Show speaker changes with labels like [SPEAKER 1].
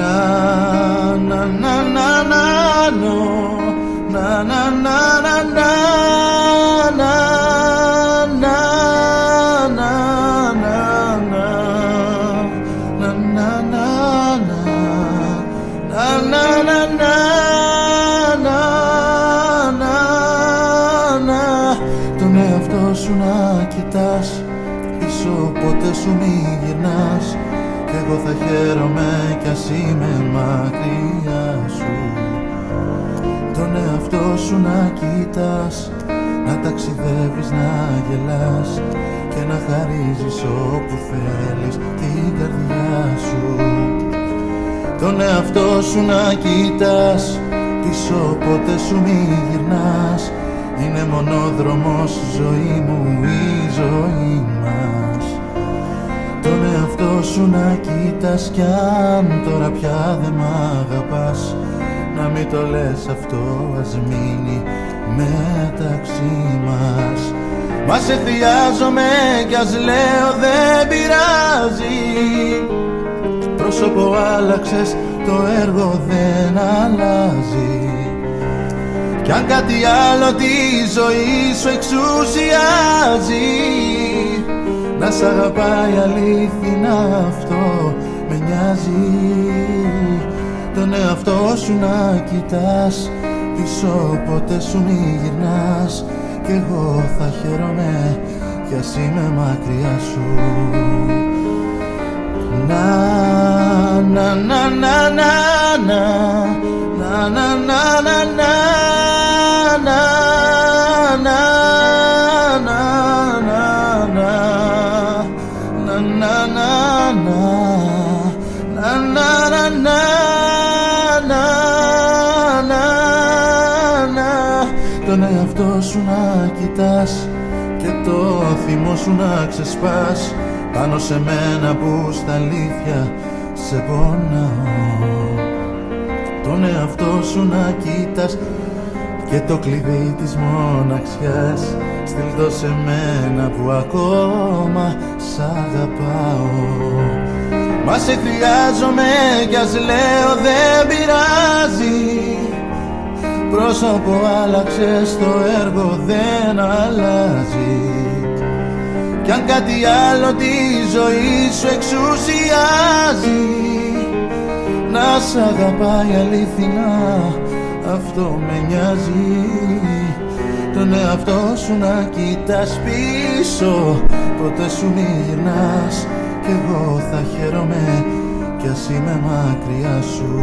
[SPEAKER 1] να να να να να να να να να σου μη γυρνάς Κι εγώ θα χαίρομαι κι ας είμαι μακριά σου. Τον εαυτό σου να κοιτάς Να ταξιδεύεις, να γελάς Και να χαρίζεις όπου θέλεις την καρδιά σου. Τον εαυτό σου να κοιτάς Πίσω ποτέ σου μη γυρνάς. Είναι μονόδρομος ζωή μου η ζωή μας τον εαυτό σου να κοιτάς κι αν τώρα πια δεν μ' αγαπάς. Να μην το λες αυτό ας μείνει μεταξύ μας. Μα σε χρειάζομαι κι ας λέω δεν πειράζει. Πρόσωπο άλλαξες το έργο δεν αλλάζει. Κι αν κάτι άλλο τη ζωή σου εξουσιάζει. να σ' αγαπάει αλήθινα αυτό. Με νοιάζει Τον εαυτό σου να κοιτάς. Πίσω ποτέ σου μη γυρνάς. Κι εγώ θα χαίρομαι κι ας είμαι μακριά σου. Να, να, να, να, να, να, να, τον εαυτό σου να κοιτάς και το θυμό σου να ξεσπάς. Πάνω σε μένα που στα αλήθεια σε πονάω. Τον εαυτό σου να κοιτάς και το κλειδί της μοναξιάς στείλ το σε μένα που ακόμα σ' αγαπάω. Μας σε χρειάζομαι κι ας λέω δεν πειράζει. Πρόσωπο άλλαξες, το έργο δεν αλλάζει. Κι αν κάτι άλλο τη ζωή σου εξουσιάζει Να σ' αγαπάει αλήθινα, αυτό με νοιάζει. Τον εαυτό σου να κοιτάς πίσω, ποτέ σου μη γυρνάς Κι εγώ θα χαίρομαι. Κι ας είμαι μακριά σου